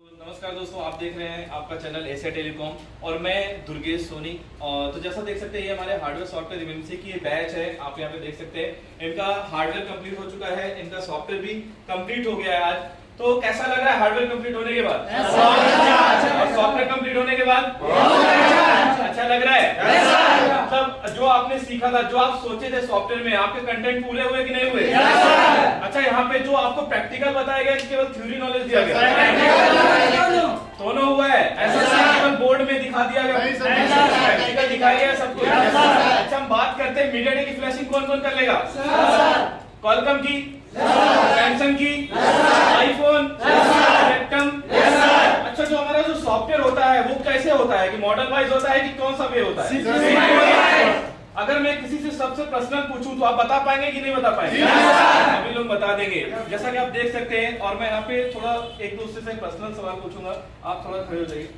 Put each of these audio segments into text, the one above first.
नमस्कार दोस्तों आप देख रहे हैं आपका चैनल एशिया टेलीकॉम और मैं दुर्गेश सोनी। और तो जैसा देख सकते हैं ये हमारे हार्डवेयर सॉफ्टवेयर एमएमसी की ये बैच है आप यहाँ पे देख सकते हैं। इनका हार्डवेयर कंप्लीट हो चुका है इनका सॉफ्टवेयर भी कंप्लीट हो गया है आज। तो कैसा लग रहा है हार्डवेयर कंप्लीट होने के बाद? और सॉफ्टवेयर कंप्लीट होने के बाद? अच्छा लग रहा है। मतलब जो आपने सीखा था जो आप सोचे थे सॉफ्टवेयर में आपके कंटेंट पूरे हुए कि नहीं हुए? अच्छा यहाँ पे जो आपको प्रैक्टिकल बताया गया केवल थ्योरी नॉलेज दिया गया। दिया गया। प्रैक्टिकल सब कुछ। अच्छा हम बात करते हैं। मीडिया की फ्लैशिंग कौन कौन कर लेगा? कॉलकम की। सैमसंग की। आईफोन अच्छा जो हमारा जो सॉफ्टवेयर होता है वो कैसे होता है? कि मॉडल वाइज होता है कि कौन सा वे होता है? अगर मैं किसी से सबसे पर्सनल पूछूँ तो आप बता पाएँगे कि नहीं बता पाएँगे? अभी लोग बता देंगे। जैसा कि आप देख सकते हैं और मैं यहाँ पे थोड़ा एक दूसरे से पर्सनल सवाल पूछूँगा। आप थोड़ा खड़े हो जाइए।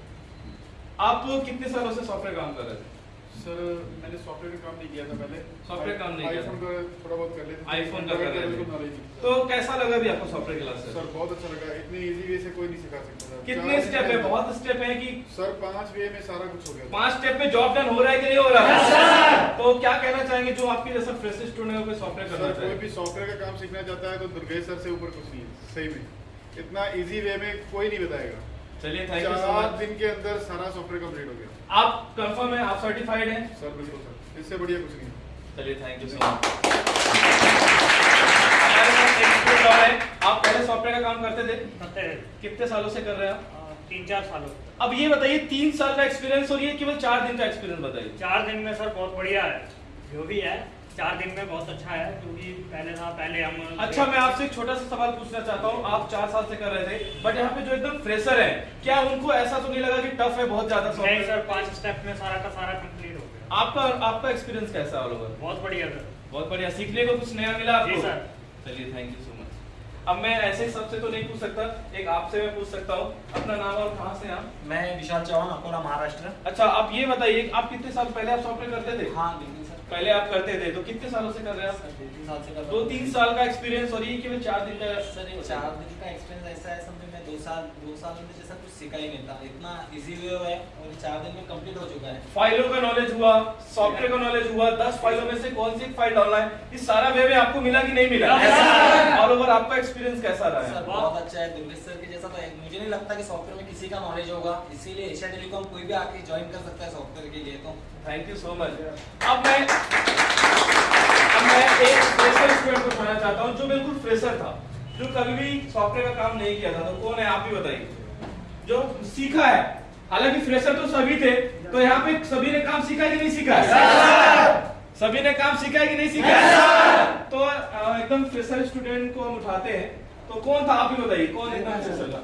आप कितने सालों से सॉफ्टवेयर काम कर रहे थे? सर मैंने सॉफ्टवेयर का काम नहीं किया था पहले। सॉफ्टवेयर काम नहीं किया था। आईफोन का थोड़ा बहुत कर लेते आईफोन का कर रहे थे। तो कैसा लगा अभी आपको सॉफ्टवेयर क्लास सर बहुत अच्छा लगा। इतनी इजी वे से कोई नहीं सिखा सकता कितने स्टेप है? बहुत स्टेप है कि सर पाँच वे में सारा कुछ हो गया पाँच स्टेप में जॉब डन हो रहा है कि नहीं हो रहा? है तो क्या कहना चाहेंगे जो आपके जैसा फ्रेश स्टूडेंट है कोई सॉफ्टवेयर करना सर कोई भी सॉफ्टवेयर का काम सीखना चाहता है तो दुर्गेश सर से ऊपर कुछ नहीं है। सही में। इतना इजी वे में कोई नहीं बताएगा। चलिए थैंक यू सो मच दिन के अंदर सारा सॉफ्टवेयर कंप्लीट हो गया। आप कंफर्म है आप सर्टिफाइड हैं? सर बिल्कुल सर। इससे बढ़िया कुछ नहीं चलिए थैंक यू सो मच हमारे साथ एक स्टूडेंट और है। आप पहले सॉफ्टवेयर का काम करते थे? करते हैं कितने सालों से कर रहे हैं आप? तीन चार सालों अब ये बताइए तीन साल का एक्सपीरियंस और ये केवल चार दिन का एक्सपीरियंस बताइए। चार दिन में सर बहुत बढ़िया है। जो भी है चार दिन में बहुत अच्छा है क्योंकि पहले था पहले हम अच्छा मैं आपसे एक छोटा सा सवाल पूछना चाहता हूँ। आप चार साल से कर रहे थे बट यहाँ पे जो एकदम फ्रेशर है क्या उनको ऐसा तो नहीं लगा कि टफ है बहुत ज़्यादा नहीं सर पाँच स्टेप में सारा का सारा कंप्लीट हो गया। आपका आपका एक्सपीरियंस कैसा है ऑल ओवर बहुत बढ़िया सर। बहुत बढ़िया। सीखने को कुछ नया मिला आपको? सर। चलिए थैंक यू सो मच अब मैं ऐसे सबसे तो नहीं पूछ सकता एक आपसे मैं पूछ सकता हूँ। अपना नाम और कहाँ से आप? मैं विशाल चौहान अकोला महाराष्ट्र। अच्छा आप ये बताइए आप कितने साल पहले आप सॉफ्टवेयर करते थे? हाँ बिल्कुल सर पहले आप करते थे तो कितने सालों से कर रहे हैं आप? तीन साल से कर दो तीन साल का एक्सपीरियंस और ये केवल चार दिन का सर चार दिन का एक्सपीरियंस ऐसा है समझो मैं दो साल दो साल में जैसा कुछ सीखा ही नहीं था। इतना इजी वे है और चार दिन में कंप्लीट हो चुका है। फाइलों का नॉलेज हुआ सॉफ्टवेयर का नॉलेज हुआ दस फाइलों में से कौन सी फ़ाइल डालना है इस सारा वे में आपको मिला की नहीं मिला? ऑल ओवर आपका एक्सपीरियंस कैसा रहा सर है बहुत अच्छा है दुर्गेश सर के जैसा तो मुझे नहीं लगता कि सॉफ्टवेयर में किसी का नॉलेज होगा। इसीलिए एशिया टेलीकॉम कोई भी आके ज्वाइन कर सकता है सॉफ्टवेयर के लिए तो। थैंक यू सो मच अब मैं अब मैं एक फ्रेशर स्टूडेंट को कहना चाहता हूँ जो बिल्कुल फ्रेशर था जो कभी भी सॉफ्टवेयर का काम नहीं किया था। तो कौन है? आप ही बताइए। जो सीखा है। हालाँकि फ्रेशर तो सभी थे तो यहाँ पे सभी ने काम सीखा है कि नहीं सीखा? है सभी ने काम सीखा है कि नहीं सीखा है? तो एकदम फ्रेशर स्टूडेंट को हम उठाते हैं। तो कौन था? आप ही बताइए कौन एकदम फ्रेशर था?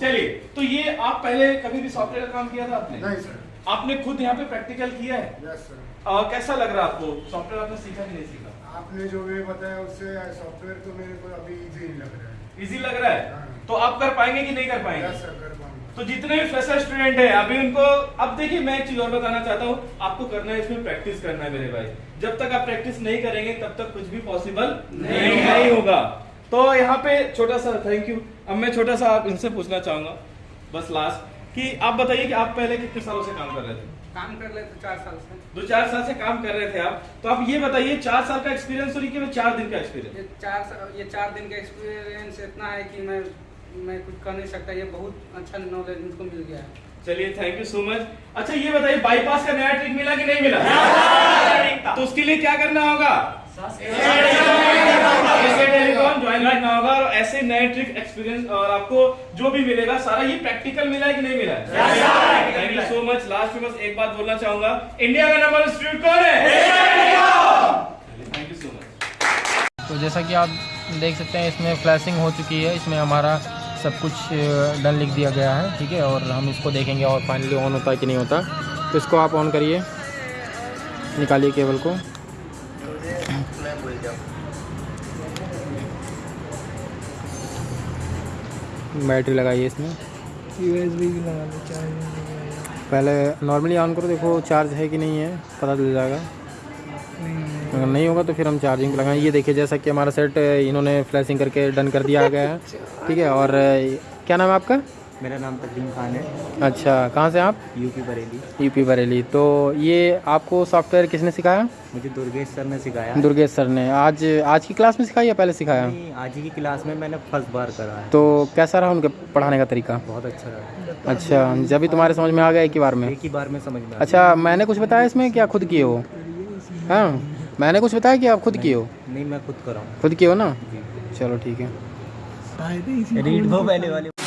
चलिए तो ये आप पहले कभी भी सॉफ्टवेयर का काम किया था आपने? नहीं सर आपने खुद यहाँ पे प्रैक्टिकल किया है? यस सर कैसा लग रहा है आपको? सॉफ्टवेयर आपने सीखा कि नहीं सीखा? आपने जो वे बताया उससे सॉफ्टवेयर तो मेरे को अभी इजी नहीं लग रहा है। इजी लग रहा है? हाँ। तो आप कर पाएँगे कि नहीं कर पाएँगे? सर कर पाऊँगा। तो जितने भी फ्रेशर स्टूडेंट हैं अभी उनको अब देखिए मैं एक चीज़ और बताना चाहता हूँ। आपको करना है इसमें प्रैक्टिस करना है मेरे भाई। जब तक आप प्रैक्टिस नहीं करेंगे तब तक कुछ भी पॉसिबल नहीं, नहीं होगा। तो यहाँ पे छोटा सा थैंक यू अब मैं छोटा सा आप इनसे पूछना चाहूँगा। बस लास्ट कि आप बताइए कि आप पहले कितने सालों से काम कर रहे थे? काम कर लेते चार साल से। दो चार साल से काम कर रहे थे आप। तो आप ये बताइए चार साल का एक्सपीरियंस और ये चार दिन का एक्सपीरियंस ये चार ये चार दिन का एक्सपीरियंस इतना है कि मैं मैं कुछ कर नहीं सकता। ये बहुत अच्छा नॉलेज मुझको मिल गया है। चलिए थैंक यू सो मच अच्छा ये बताइए बाईपास का नया ट्रिक मिला कि नहीं मिला? तो उसके लिए क्या करना होगा ऐसे टेलीकॉम ज्वाइन करना होगा और ऐसे नए ट्रिक एक्सपीरियंस और आपको जो भी मिलेगा सारा ये प्रैक्टिकल मिला है कि नहीं मिला है? Thank you so much last में बस एक बात बोलना चाहूँगा। इंडिया का नंबर इंस्टीट्यूट कौन है? थैंक यू सो मच तो जैसा कि आप देख सकते हैं इसमें फ्लैशिंग हो चुकी है। इसमें हमारा सब कुछ डन लिख दिया गया है ठीक है? और हम इसको देखेंगे और फाइनली ऑन होता है कि नहीं होता। तो इसको आप ऑन करिए। निकालिए केबल को। बैटरी लगाई है इसमें पहले नॉर्मली ऑन करो देखो चार्ज है कि नहीं है पता चल जाएगा। अगर नहीं होगा तो फिर हम चार्जिंग लगाएँ ये देखिए जैसा कि हमारा सेट इन्होंने फ्लैशिंग करके डन कर दिया गया है। ठीक है और क्या नाम है आपका? मेरा नाम तकदीम खान है। अच्छा कहाँ से आप? यूपी बरेली। यूपी बरेली। तो ये आपको सॉफ्टवेयर किसने सिखाया? मुझे दुर्गेश सर ने सिखाया। दुर्गेश सर ने। आज आज की क्लास में सिखाया या पहले सिखाया? नहीं, आज ही की क्लास में मैंने फ़र्स्ट बार करा है। तो कैसा रहा उनके पढ़ाने का तरीका? बहुत अच्छा रहा। अच्छा जब भी तुम्हारे समझ में आ गया एक ही बार में। एक ही बार में समझ में अच्छा मैंने कुछ बताया इसमें क्या खुद किए हो? हाँ मैंने कुछ बताया कि आप खुद किए हो? नहीं मैं खुद करा हूँ खुद किए हो ना? चलो ठीक है। रीड वो पहले वाले।